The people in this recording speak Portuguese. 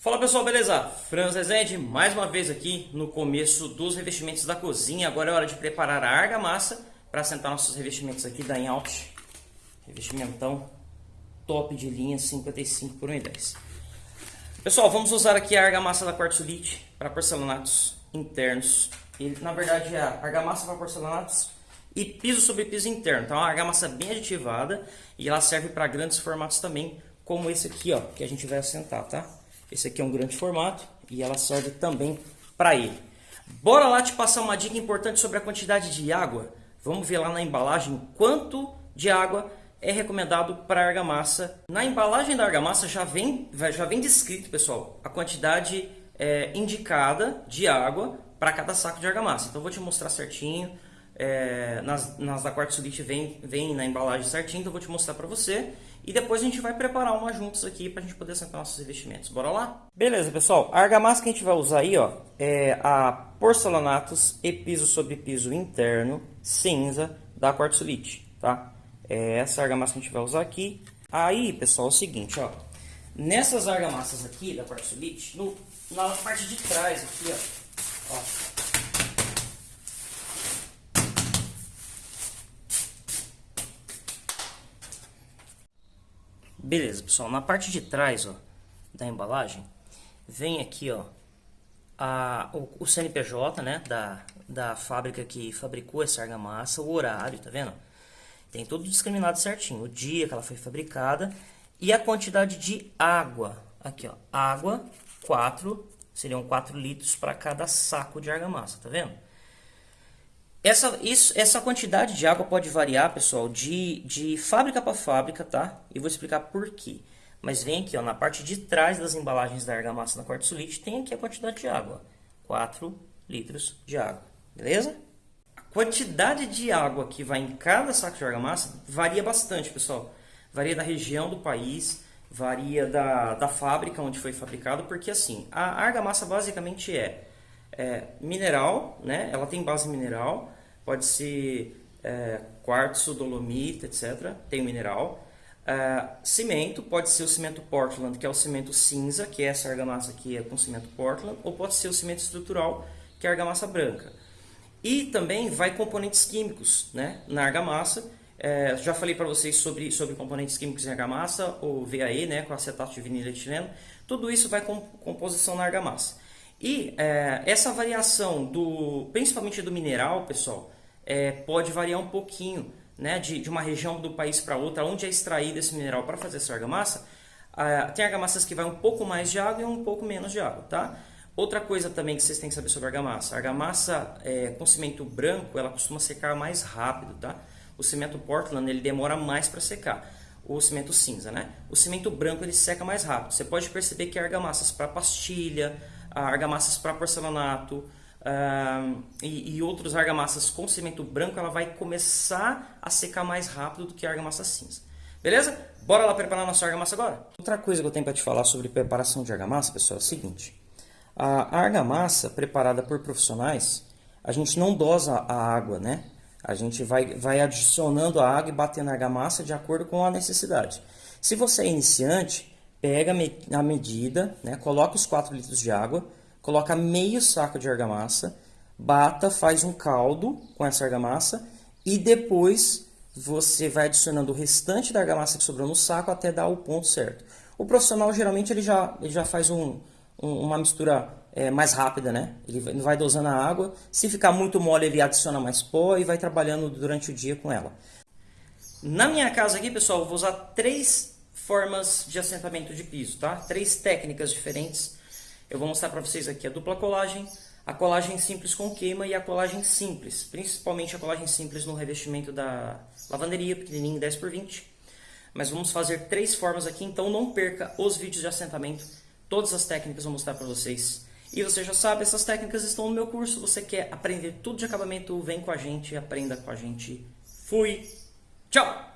Fala pessoal, beleza? Franz Rezende, mais uma vez aqui no começo dos revestimentos da cozinha. Agora é hora de preparar a argamassa para assentar nossos revestimentos aqui da Inalt. Revestimentão top de linha 55 por 1,10. Pessoal, vamos usar aqui a argamassa da Quartzolite para porcelanatos internos. E, na verdade é a argamassa para porcelanatos e piso sobre piso interno. Então é uma argamassa bem aditivada e ela serve para grandes formatos também, como esse aqui, ó, que a gente vai assentar, tá? Esse aqui é um grande formato e ela serve também para ele. Bora lá te passar uma dica importante sobre a quantidade de água. Vamos ver lá na embalagem quanto de água é recomendado para argamassa. Na embalagem da argamassa já vem, já vem descrito, pessoal, a quantidade é, indicada de água para cada saco de argamassa. Então vou te mostrar certinho. É, nas, nas da quartzolite vem, vem na embalagem certinho, então vou te mostrar para você. E depois a gente vai preparar uma juntos aqui para a gente poder sentar nossos revestimentos. Bora lá? Beleza, pessoal. A argamassa que a gente vai usar aí ó, é a Porcelanatos e piso sobre piso interno cinza da quartzolite, tá? É essa argamassa que a gente vai usar aqui. Aí, pessoal, é o seguinte, ó. Nessas argamassas aqui da quartzolite, no, na parte de trás aqui, ó, ó Beleza, pessoal, na parte de trás ó, da embalagem, vem aqui ó, a, o, o CNPJ né, da, da fábrica que fabricou essa argamassa, o horário, tá vendo? Tem tudo discriminado certinho, o dia que ela foi fabricada e a quantidade de água. Aqui, ó, água, 4, seriam 4 litros para cada saco de argamassa, tá vendo? Essa, isso, essa quantidade de água pode variar, pessoal, de, de fábrica para fábrica, tá? E vou explicar por quê. Mas vem aqui, ó, na parte de trás das embalagens da argamassa na quartzolite, tem aqui a quantidade de água. 4 litros de água, beleza? A quantidade de água que vai em cada saco de argamassa varia bastante, pessoal. Varia da região do país, varia da, da fábrica onde foi fabricado, porque assim, a argamassa basicamente é é, mineral, né? ela tem base mineral, pode ser é, quartzo, dolomita, etc. Tem mineral. É, cimento, pode ser o cimento Portland, que é o cimento cinza, que é essa argamassa aqui é com cimento Portland, ou pode ser o cimento estrutural, que é a argamassa branca. E também vai componentes químicos né, na argamassa. É, já falei para vocês sobre, sobre componentes químicos em argamassa, o VAE, né, com acetato de vinilo etileno. Tudo isso vai com composição na argamassa. E é, essa variação, do, principalmente do mineral, pessoal, é, pode variar um pouquinho né, de, de uma região do país para outra, onde é extraído esse mineral para fazer essa argamassa. Tem argamassas que vai um pouco mais de água e um pouco menos de água, tá? Outra coisa também que vocês têm que saber sobre argamassa. Argamassa é, com cimento branco, ela costuma secar mais rápido, tá? O cimento Portland, ele demora mais para secar. O cimento cinza, né? O cimento branco, ele seca mais rápido. Você pode perceber que argamassas para pastilha, argamassas para porcelanato uh, e, e outros argamassas com cimento branco, ela vai começar a secar mais rápido do que a argamassa cinza. Beleza? Bora lá preparar nossa argamassa agora? Outra coisa que eu tenho para te falar sobre preparação de argamassa, pessoal, é o seguinte. A argamassa preparada por profissionais, a gente não dosa a água, né? A gente vai, vai adicionando a água e batendo a argamassa de acordo com a necessidade. Se você é iniciante, pega a medida, né, coloca os 4 litros de água, coloca meio saco de argamassa, bata, faz um caldo com essa argamassa e depois você vai adicionando o restante da argamassa que sobrou no saco até dar o ponto certo. O profissional geralmente ele já, ele já faz um, um, uma mistura é, mais rápida, né? Ele vai, dosando a água, se ficar muito mole ele adiciona mais pó e vai trabalhando durante o dia com ela. Na minha casa aqui, pessoal, vou usar três formas de assentamento de piso, tá? Três técnicas diferentes. Eu vou mostrar para vocês aqui a dupla colagem, a colagem simples com queima e a colagem simples, principalmente a colagem simples no revestimento da lavanderia, pequenininho 10 por 20. Mas vamos fazer três formas aqui, então não perca os vídeos de assentamento. Todas as técnicas eu vou mostrar para vocês. E você já sabe, essas técnicas estão no meu curso. Você quer aprender tudo de acabamento? Vem com a gente, aprenda com a gente. Fui! Tchau!